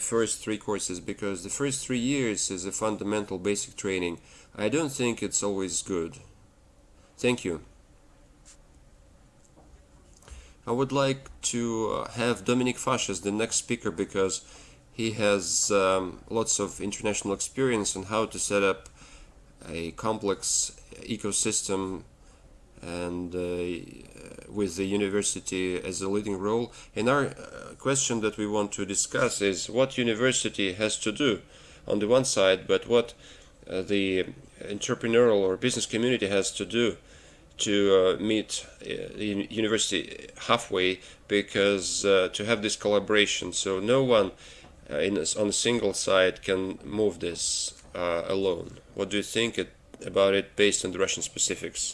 first three courses because the first three years is a fundamental basic training. I don't think it's always good. Thank you. I would like to uh, have Dominic Fash as the next speaker because he has um, lots of international experience on how to set up a complex ecosystem and uh, with the university as a leading role. And our uh, question that we want to discuss is what university has to do on the one side, but what uh, the entrepreneurial or business community has to do to uh, meet uh, the university halfway because uh, to have this collaboration. So no one in a, on a single side can move this alone. What do you think it, about it based on the Russian specifics